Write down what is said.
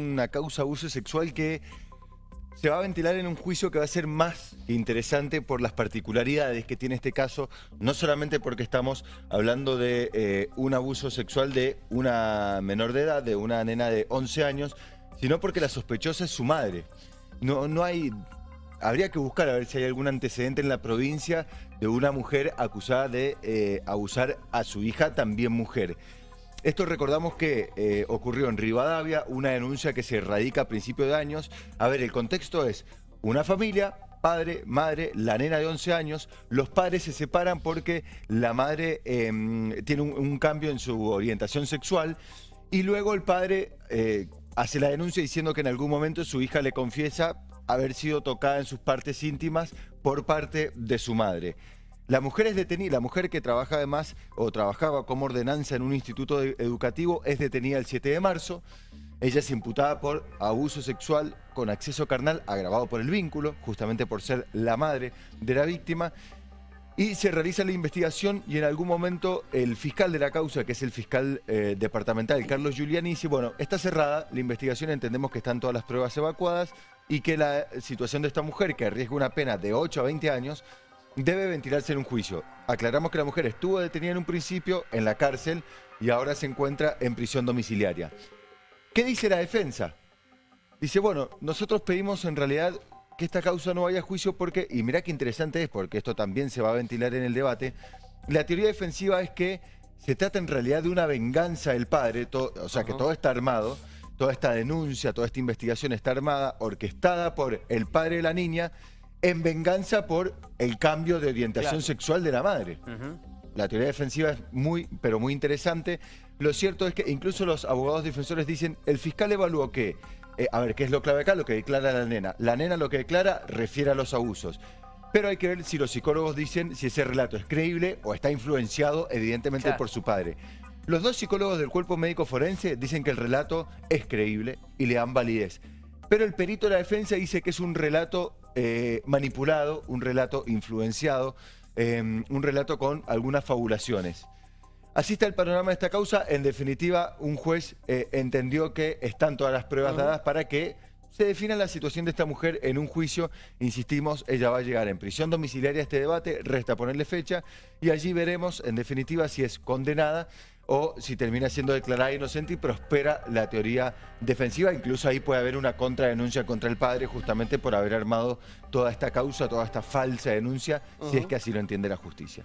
una causa abuso sexual que se va a ventilar en un juicio que va a ser más interesante por las particularidades que tiene este caso, no solamente porque estamos hablando de eh, un abuso sexual de una menor de edad, de una nena de 11 años, sino porque la sospechosa es su madre. No, no hay... Habría que buscar a ver si hay algún antecedente en la provincia de una mujer acusada de eh, abusar a su hija, también mujer. Esto recordamos que eh, ocurrió en Rivadavia, una denuncia que se radica a principios de años. A ver, el contexto es una familia, padre, madre, la nena de 11 años, los padres se separan porque la madre em, tiene un, cambio en su orientación sexual y luego el padre eh, hace la denuncia diciendo que en algún momento su hija le confiesa haber sido tocada en sus partes íntimas por parte de su madre. La mujer es detenida, la mujer que trabaja además o trabajaba como ordenanza en un instituto educativo es detenida el 7 de marzo. Ella es imputada por abuso sexual con acceso carnal agravado por el vínculo, justamente por ser la madre de la víctima. Y se realiza la investigación y en algún momento el fiscal de la causa, que es el fiscal eh, departamental, Carlos Giuliani, dice, bueno, está cerrada la investigación, entendemos que están todas las pruebas evacuadas y que la situación de esta mujer, que arriesga una pena de 8 a 20 años, debe ventilarse en un juicio. Aclaramos que la mujer estuvo detenida en un principio en la cárcel y ahora se encuentra en prisión domiciliaria. ¿Qué dice la defensa? Dice, bueno, nosotros pedimos en realidad que esta causa no vaya a juicio porque, y mirá qué interesante es, porque esto también se va a ventilar en el debate, la teoría defensiva es que se trata en realidad de una venganza del padre, o sea, que todo está armado, toda esta denuncia, toda esta investigación está armada, orquestada por el padre de la niña, en venganza por el cambio de orientación sexual de la madre. La teoría defensiva es muy, pero muy interesante. Lo cierto es que incluso los abogados defensores dicen, el fiscal evaluó que, eh, a ver, ¿qué es lo clave acá? Lo que declara la nena. La nena lo que declara refiere a los abusos. Pero hay que ver si los psicólogos dicen si ese relato es creíble o está influenciado evidentemente por su padre. Los dos psicólogos del cuerpo médico forense dicen que el relato es creíble y le dan validez. Pero el perito de la defensa dice que es un relato eh, manipulado, un relato influenciado, em, un relato con algunas fabulaciones. Así está el panorama de esta causa. En definitiva, un juez eh, entendió que están todas las pruebas dadas para que se defina la situación de esta mujer en un juicio. Insistimos, ella va a llegar en prisión domiciliaria a este debate, resta ponerle fecha y allí veremos, en definitiva, si es condenada o si termina siendo declarada inocente y prospera la teoría defensiva. Incluso ahí puede haber una contradenuncia contra el padre justamente por haber armado toda esta causa, toda esta falsa denuncia, si es que así lo entiende la justicia.